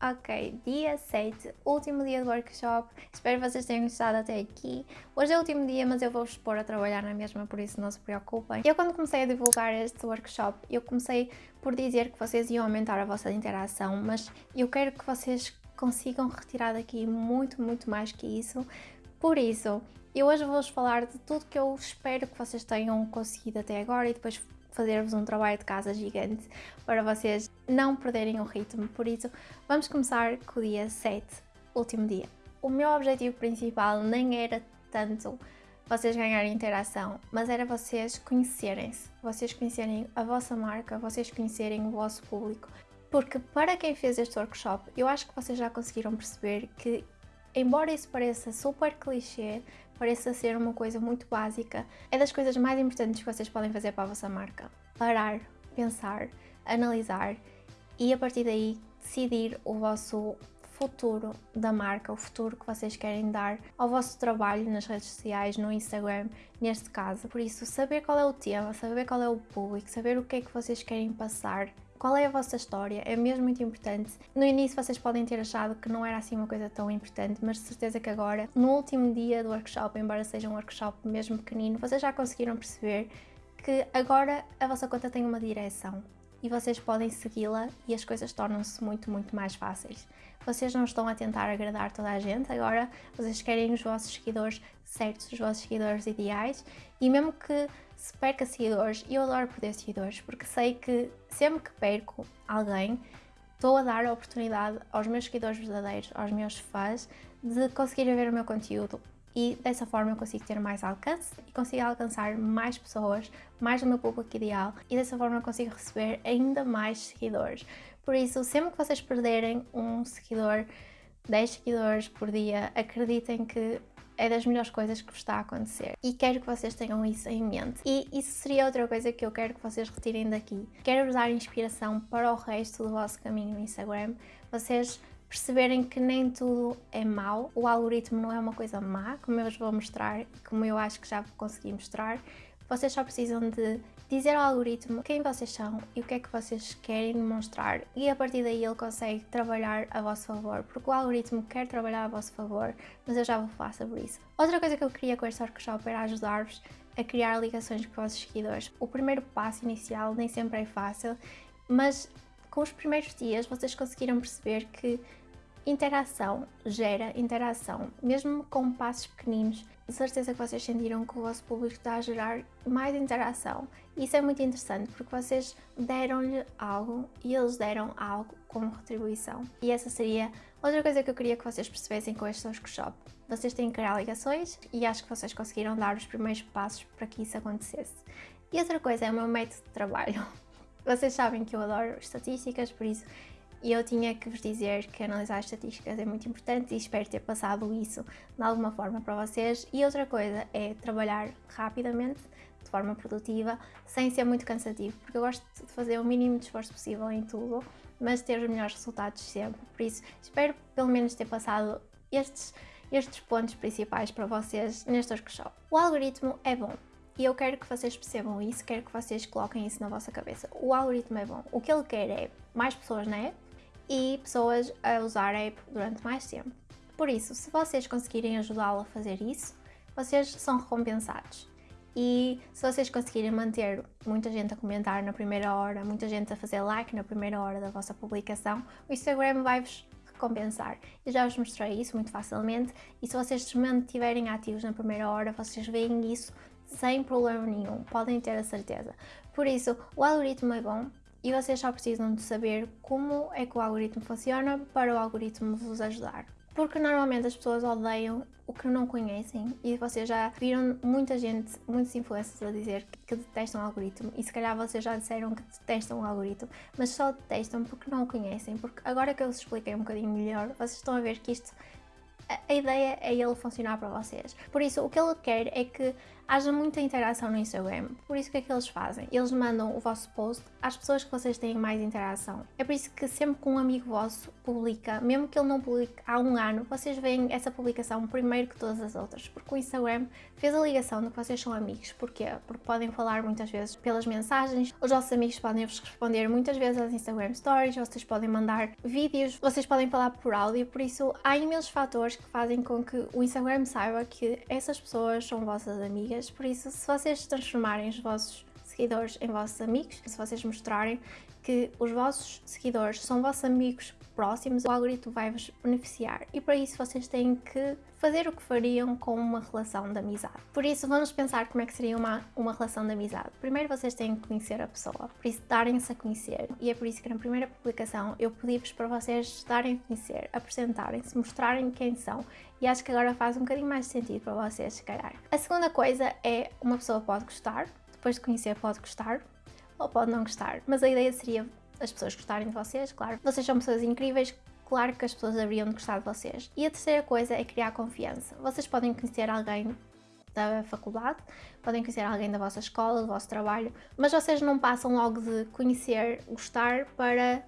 Ok, dia 7, último dia do workshop, espero que vocês tenham gostado até aqui. Hoje é o último dia, mas eu vou-vos pôr a trabalhar na mesma, por isso não se preocupem. Eu quando comecei a divulgar este workshop, eu comecei por dizer que vocês iam aumentar a vossa interação, mas eu quero que vocês consigam retirar daqui muito, muito mais que isso. Por isso, eu hoje vou-vos falar de tudo que eu espero que vocês tenham conseguido até agora e depois fazer-vos um trabalho de casa gigante para vocês não perderem o ritmo. Por isso, vamos começar com o dia 7, último dia. O meu objetivo principal nem era tanto vocês ganharem interação, mas era vocês conhecerem-se, vocês conhecerem a vossa marca, vocês conhecerem o vosso público. Porque para quem fez este workshop, eu acho que vocês já conseguiram perceber que, embora isso pareça super clichê, pareça ser uma coisa muito básica, é das coisas mais importantes que vocês podem fazer para a vossa marca. Parar, pensar, analisar e a partir daí decidir o vosso futuro da marca, o futuro que vocês querem dar ao vosso trabalho nas redes sociais, no Instagram, neste caso. Por isso, saber qual é o tema, saber qual é o público, saber o que é que vocês querem passar qual é a vossa história? É mesmo muito importante. No início vocês podem ter achado que não era assim uma coisa tão importante, mas de certeza que agora, no último dia do workshop, embora seja um workshop mesmo pequenino, vocês já conseguiram perceber que agora a vossa conta tem uma direção e vocês podem segui-la e as coisas tornam-se muito, muito mais fáceis. Vocês não estão a tentar agradar toda a gente, agora vocês querem os vossos seguidores certos, os vossos seguidores ideais e mesmo que se perca seguidores, eu adoro perder seguidores porque sei que sempre que perco alguém estou a dar a oportunidade aos meus seguidores verdadeiros, aos meus fãs, de conseguirem ver o meu conteúdo e dessa forma eu consigo ter mais alcance e consigo alcançar mais pessoas, mais do meu público ideal e dessa forma eu consigo receber ainda mais seguidores. Por isso, sempre que vocês perderem um seguidor, 10 seguidores por dia, acreditem que é das melhores coisas que vos está a acontecer. E quero que vocês tenham isso em mente. E isso seria outra coisa que eu quero que vocês retirem daqui. Quero vos dar inspiração para o resto do vosso caminho no Instagram. Vocês perceberem que nem tudo é mau, o algoritmo não é uma coisa má, como eu vos vou mostrar, como eu acho que já consegui mostrar, vocês só precisam de dizer ao algoritmo quem vocês são e o que é que vocês querem demonstrar e a partir daí ele consegue trabalhar a vosso favor, porque o algoritmo quer trabalhar a vosso favor, mas eu já vou falar sobre isso. Outra coisa que eu queria com este workshop era ajudar-vos a criar ligações com os vossos seguidores. O primeiro passo inicial nem sempre é fácil, mas com os primeiros dias vocês conseguiram perceber que interação gera interação, mesmo com passos pequeninos de certeza que vocês sentiram que o vosso público está a gerar mais interação. Isso é muito interessante porque vocês deram-lhe algo e eles deram algo como retribuição. E essa seria outra coisa que eu queria que vocês percebessem com este workshop. Vocês têm que criar ligações e acho que vocês conseguiram dar os primeiros passos para que isso acontecesse. E outra coisa é o meu método de trabalho. Vocês sabem que eu adoro estatísticas, por isso e eu tinha que vos dizer que analisar estatísticas é muito importante e espero ter passado isso de alguma forma para vocês. E outra coisa é trabalhar rapidamente, de forma produtiva, sem ser muito cansativo, porque eu gosto de fazer o mínimo de esforço possível em tudo, mas ter os melhores resultados sempre. Por isso, espero pelo menos ter passado estes, estes pontos principais para vocês neste workshop. O algoritmo é bom, e eu quero que vocês percebam isso, quero que vocês coloquem isso na vossa cabeça. O algoritmo é bom. O que ele quer é mais pessoas na app, e pessoas a usar a app durante mais tempo. Por isso, se vocês conseguirem ajudá-lo a fazer isso, vocês são recompensados. E se vocês conseguirem manter muita gente a comentar na primeira hora, muita gente a fazer like na primeira hora da vossa publicação, o Instagram vai-vos recompensar. Eu já vos mostrei isso muito facilmente e se vocês se mantiverem ativos na primeira hora, vocês veem isso sem problema nenhum, podem ter a certeza. Por isso, o algoritmo é bom, e vocês só precisam de saber como é que o algoritmo funciona para o algoritmo vos ajudar. Porque normalmente as pessoas odeiam o que não conhecem e vocês já viram muita gente, muitos influencers a dizer que detestam o algoritmo e se calhar vocês já disseram que detestam o algoritmo, mas só detestam porque não o conhecem, porque agora que eu vos expliquei um bocadinho melhor, vocês estão a ver que isto a ideia é ele funcionar para vocês. Por isso, o que ele quer é que haja muita interação no Instagram. Por isso, o que é que eles fazem? Eles mandam o vosso post às pessoas que vocês têm mais interação. É por isso que sempre que um amigo vosso publica, mesmo que ele não publique há um ano, vocês veem essa publicação primeiro que todas as outras, porque o Instagram fez a ligação de que vocês são amigos. Porquê? Porque podem falar muitas vezes pelas mensagens, os vossos amigos podem vos responder muitas vezes às Instagram Stories, vocês podem mandar vídeos, vocês podem falar por áudio, por isso há imensos fatores que fazem com que o Instagram saiba que essas pessoas são vossas amigas por isso se vocês transformarem os vossos seguidores em vossos amigos, se vocês mostrarem que os vossos seguidores são vossos amigos próximos, o algoritmo vai-vos beneficiar e para isso vocês têm que fazer o que fariam com uma relação de amizade. Por isso vamos pensar como é que seria uma, uma relação de amizade. Primeiro vocês têm que conhecer a pessoa, por isso darem-se a conhecer e é por isso que na primeira publicação eu pedi-vos para vocês darem a conhecer, apresentarem-se, mostrarem quem são e acho que agora faz um bocadinho mais sentido para vocês, se calhar. A segunda coisa é uma pessoa pode gostar, depois de conhecer pode gostar ou pode não gostar, mas a ideia seria as pessoas gostarem de vocês, claro. Vocês são pessoas incríveis, claro que as pessoas haveriam de gostar de vocês. E a terceira coisa é criar confiança. Vocês podem conhecer alguém da faculdade, podem conhecer alguém da vossa escola, do vosso trabalho, mas vocês não passam logo de conhecer, gostar para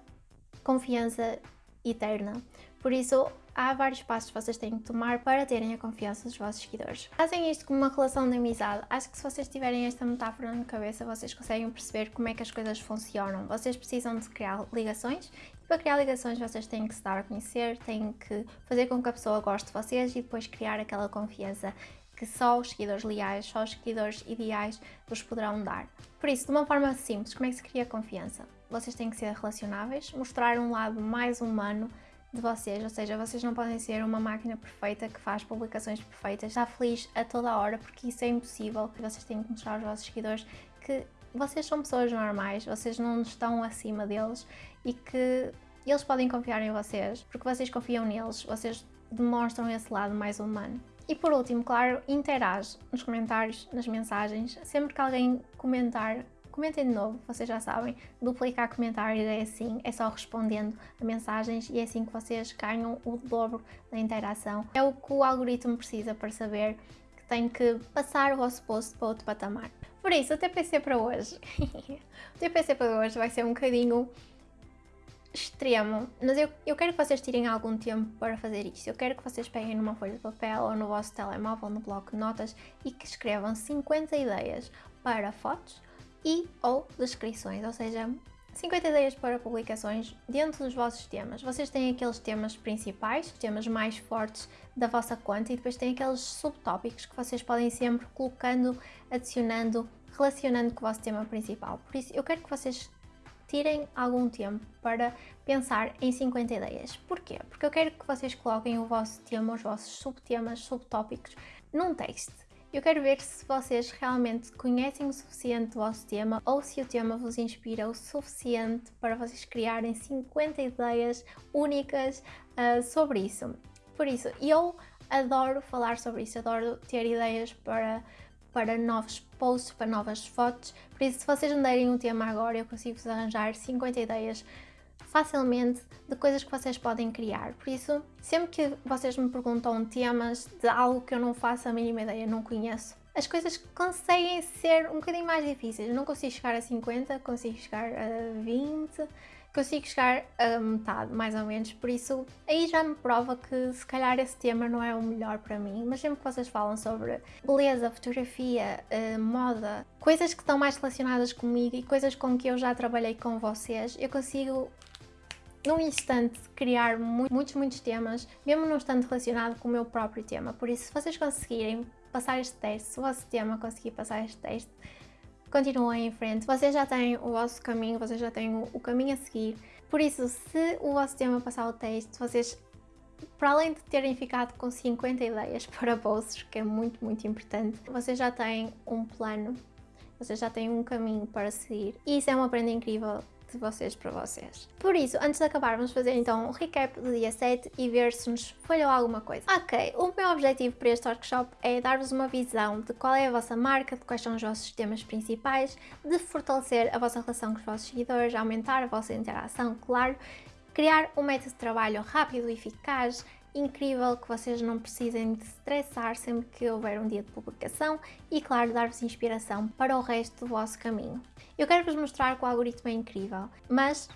confiança eterna. Por isso, há vários passos que vocês têm que tomar para terem a confiança dos vossos seguidores. Fazem isto como uma relação de amizade. Acho que se vocês tiverem esta metáfora na cabeça, vocês conseguem perceber como é que as coisas funcionam. Vocês precisam de criar ligações e para criar ligações vocês têm que se dar a conhecer, têm que fazer com que a pessoa goste de vocês e depois criar aquela confiança que só os seguidores leais, só os seguidores ideais vos poderão dar. Por isso, de uma forma simples, como é que se cria confiança? Vocês têm que ser relacionáveis, mostrar um lado mais humano de vocês, ou seja, vocês não podem ser uma máquina perfeita que faz publicações perfeitas, está feliz a toda hora, porque isso é impossível. Vocês têm que mostrar aos vossos seguidores que vocês são pessoas normais, vocês não estão acima deles e que eles podem confiar em vocês, porque vocês confiam neles, vocês demonstram esse lado mais humano. E por último, claro, interage nos comentários, nas mensagens, sempre que alguém comentar Comentem de novo, vocês já sabem, duplicar comentários é assim, é só respondendo a mensagens e é assim que vocês ganham o dobro da interação. É o que o algoritmo precisa para saber que tem que passar o vosso post para outro patamar. Por isso, o TPC para hoje, o TPC para hoje vai ser um bocadinho extremo, mas eu, eu quero que vocês tirem algum tempo para fazer isto. Eu quero que vocês peguem numa folha de papel ou no vosso telemóvel, no bloco de notas e que escrevam 50 ideias para fotos, e ou descrições, ou seja, 50 ideias para publicações dentro dos vossos temas. Vocês têm aqueles temas principais, temas mais fortes da vossa conta e depois têm aqueles subtópicos que vocês podem sempre colocando, adicionando, relacionando com o vosso tema principal. Por isso, eu quero que vocês tirem algum tempo para pensar em 50 ideias. Porquê? Porque eu quero que vocês coloquem o vosso tema, os vossos subtemas, subtópicos num texto. Eu quero ver se vocês realmente conhecem o suficiente do vosso tema ou se o tema vos inspira o suficiente para vocês criarem 50 ideias únicas uh, sobre isso. Por isso, eu adoro falar sobre isso, adoro ter ideias para, para novos posts, para novas fotos. Por isso, se vocês me derem um tema agora, eu consigo-vos arranjar 50 ideias facilmente de coisas que vocês podem criar. Por isso, sempre que vocês me perguntam temas de algo que eu não faço a mínima ideia, não conheço, as coisas conseguem ser um bocadinho mais difíceis. Eu não consigo chegar a 50, consigo chegar a 20, consigo chegar a metade, mais ou menos. Por isso, aí já me prova que se calhar esse tema não é o melhor para mim. Mas sempre que vocês falam sobre beleza, fotografia, uh, moda, coisas que estão mais relacionadas comigo e coisas com que eu já trabalhei com vocês, eu consigo num instante criar muitos, muitos temas, mesmo não estando relacionado com o meu próprio tema. Por isso, se vocês conseguirem passar este teste, se o vosso tema conseguir passar este teste, continuem em frente. Vocês já têm o vosso caminho, vocês já têm o, caminho a seguir. Por isso, se o vosso tema passar o teste, vocês, para além de terem ficado com 50 ideias para bolsos, que é muito, muito importante, vocês já têm um plano, vocês já têm um caminho para seguir. E isso é uma prenda incrível de vocês para vocês. Por isso, antes de acabar, vamos fazer então um recap do dia 7 e ver se nos falhou alguma coisa. Ok, o meu objetivo para este workshop é dar-vos uma visão de qual é a vossa marca, de quais são os vossos temas principais, de fortalecer a vossa relação com os vossos seguidores, aumentar a vossa interação, claro, criar um método de trabalho rápido e eficaz, incrível, que vocês não precisem de estressar sempre que houver um dia de publicação e, claro, dar-vos inspiração para o resto do vosso caminho. Eu quero vos mostrar que o algoritmo é incrível, mas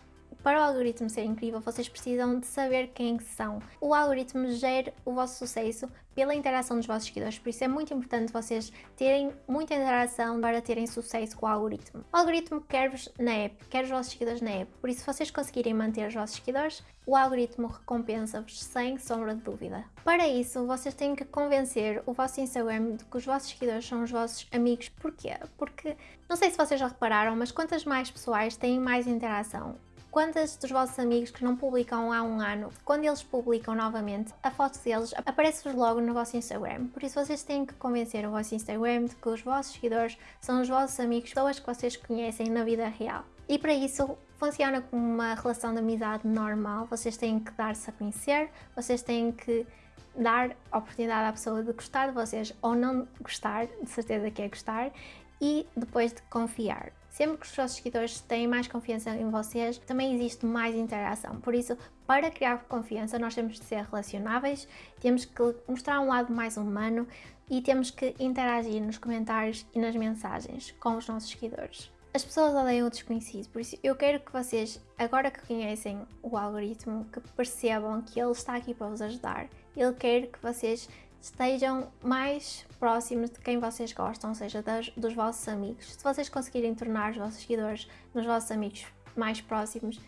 para o algoritmo ser incrível, vocês precisam de saber quem são. O algoritmo gera o vosso sucesso pela interação dos vossos seguidores, por isso é muito importante vocês terem muita interação para terem sucesso com o algoritmo. O algoritmo quer-vos na app, quer os vossos seguidores na app, por isso se vocês conseguirem manter os vossos seguidores, o algoritmo recompensa-vos sem sombra de dúvida. Para isso, vocês têm que convencer o vosso Instagram de que os vossos seguidores são os vossos amigos. Porquê? Porque, não sei se vocês já repararam, mas quantas mais pessoais têm mais interação Quantos dos vossos amigos que não publicam há um ano, quando eles publicam novamente, a foto deles aparece-vos logo no vosso Instagram. Por isso vocês têm que convencer o vosso Instagram de que os vossos seguidores são os vossos amigos, pessoas que vocês conhecem na vida real. E para isso funciona como uma relação de amizade normal, vocês têm que dar-se a conhecer, vocês têm que dar oportunidade à pessoa de gostar de vocês ou não gostar, de certeza que é gostar, e depois de confiar. Sempre que os vossos seguidores têm mais confiança em vocês, também existe mais interação. Por isso, para criar confiança, nós temos de ser relacionáveis, temos que mostrar um lado mais humano e temos que interagir nos comentários e nas mensagens com os nossos seguidores. As pessoas odeiam o desconhecido, por isso eu quero que vocês, agora que conhecem o algoritmo, que percebam que ele está aqui para vos ajudar. Ele quer que vocês estejam mais próximos de quem vocês gostam, ou seja, das, dos vossos amigos. Se vocês conseguirem tornar os vossos seguidores nos vossos amigos mais próximos,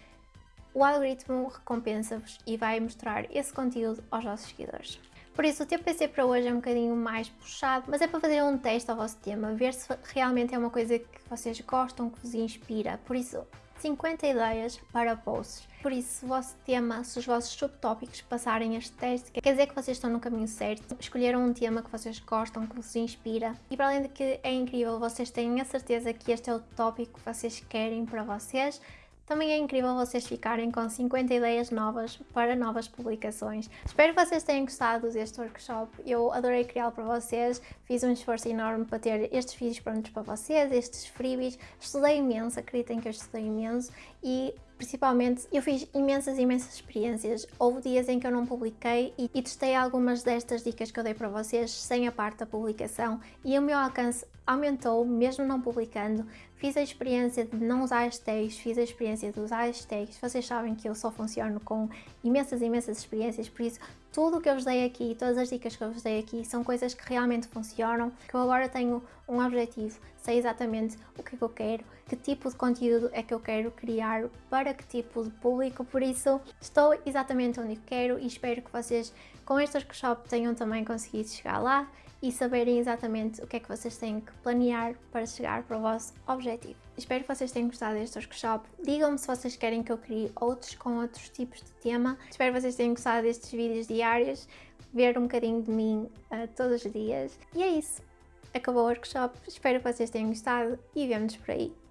o algoritmo recompensa-vos e vai mostrar esse conteúdo aos vossos seguidores. Por isso, o TPC para hoje é um bocadinho mais puxado, mas é para fazer um teste ao vosso tema, ver se realmente é uma coisa que vocês gostam, que vos inspira. Por isso, 50 ideias para posts. Por isso, se o vosso tema, se os vossos subtópicos passarem este teste, quer dizer que vocês estão no caminho certo, escolheram um tema que vocês gostam, que vos inspira. E para além de que é incrível, vocês têm a certeza que este é o tópico que vocês querem para vocês, também é incrível vocês ficarem com 50 ideias novas para novas publicações. Espero que vocês tenham gostado deste workshop. Eu adorei criá-lo para vocês, fiz um esforço enorme para ter estes vídeos prontos para vocês, estes freebies. Estudei imenso, acreditem que eu estudei imenso e Principalmente, eu fiz imensas, imensas experiências. Houve dias em que eu não publiquei e, e testei algumas destas dicas que eu dei para vocês sem a parte da publicação e o meu alcance aumentou, mesmo não publicando. Fiz a experiência de não usar hashtags, fiz a experiência de usar hashtags. Vocês sabem que eu só funciono com imensas, imensas experiências, por isso tudo o que eu vos dei aqui, todas as dicas que eu vos dei aqui são coisas que realmente funcionam, que eu agora tenho um objetivo, sei exatamente o que é que eu quero, que tipo de conteúdo é que eu quero criar, para que tipo de público, por isso estou exatamente onde eu quero e espero que vocês com este workshop tenham também conseguido chegar lá e saberem exatamente o que é que vocês têm que planear para chegar para o vosso objetivo. Espero que vocês tenham gostado deste workshop. Digam-me se vocês querem que eu crie outros com outros tipos de tema. Espero que vocês tenham gostado destes vídeos diários, ver um bocadinho de mim uh, todos os dias. E é isso. Acabou o workshop. Espero que vocês tenham gostado e vemo-nos por aí.